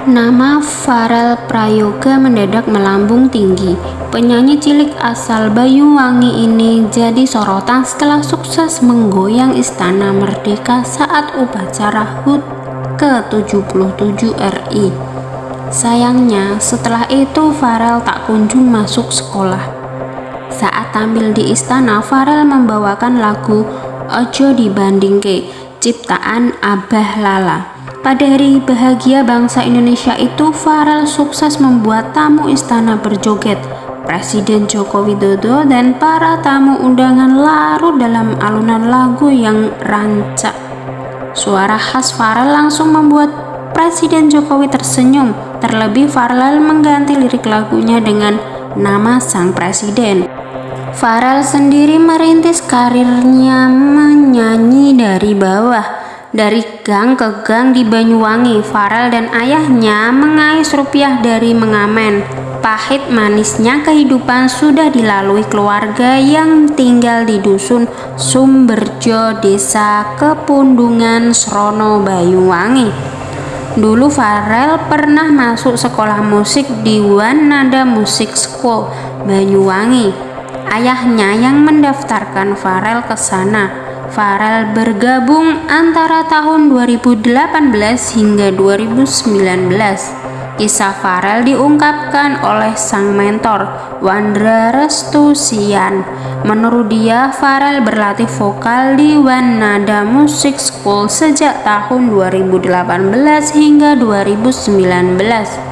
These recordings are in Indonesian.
Nama Farel Prayoga mendadak melambung tinggi. Penyanyi cilik asal Banyuwangi ini jadi sorotan setelah sukses menggoyang Istana Merdeka saat upacara HUT ke-77 RI. Sayangnya, setelah itu Farel tak kunjung masuk sekolah. Saat tampil di istana, Farel membawakan lagu Ojo Dibandingke, ciptaan Abah Lala. Pada hari bahagia bangsa Indonesia itu, Farel sukses membuat tamu istana berjoget. Presiden Joko Widodo dan para tamu undangan larut dalam alunan lagu yang rancak. Suara khas Farel langsung membuat Presiden Jokowi tersenyum. Terlebih Farel mengganti lirik lagunya dengan nama sang presiden. Farel sendiri merintis karirnya menyanyi dari bawah dari gang ke gang di Banyuwangi, Farel dan ayahnya mengais rupiah dari mengamen. Pahit manisnya kehidupan sudah dilalui keluarga yang tinggal di dusun Sumberjo, desa Kepundungan, Srono, Banyuwangi. Dulu Farel pernah masuk sekolah musik di Wanada Music School, Banyuwangi. Ayahnya yang mendaftarkan Farel ke sana Farel bergabung antara tahun 2018 hingga 2019. Kisah Farel diungkapkan oleh sang mentor, Wandra Restusian. Menurut dia, Farel berlatih vokal di Wanada Music School sejak tahun 2018 hingga 2019.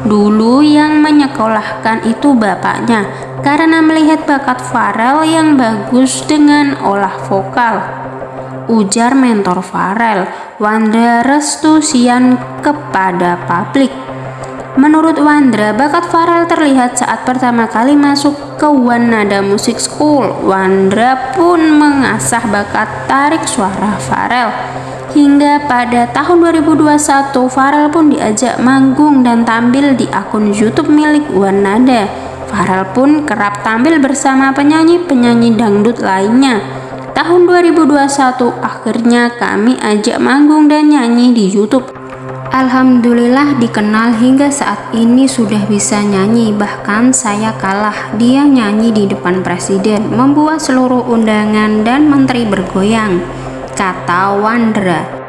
Dulu yang menyekolahkan itu bapaknya karena melihat bakat Farel yang bagus dengan olah vokal. Ujar mentor Farel, Wandra Restusian kepada publik. Menurut Wandra, bakat Farel terlihat saat pertama kali masuk ke Wanada Music School. Wandra pun mengasah bakat tarik suara Farel Hingga pada tahun 2021, Farel pun diajak manggung dan tampil di akun YouTube milik Wanada. Farel pun kerap tampil bersama penyanyi-penyanyi dangdut lainnya. Tahun 2021, akhirnya kami ajak manggung dan nyanyi di YouTube. Alhamdulillah dikenal hingga saat ini sudah bisa nyanyi bahkan saya kalah dia nyanyi di depan presiden membuat seluruh undangan dan menteri bergoyang kata Wandra.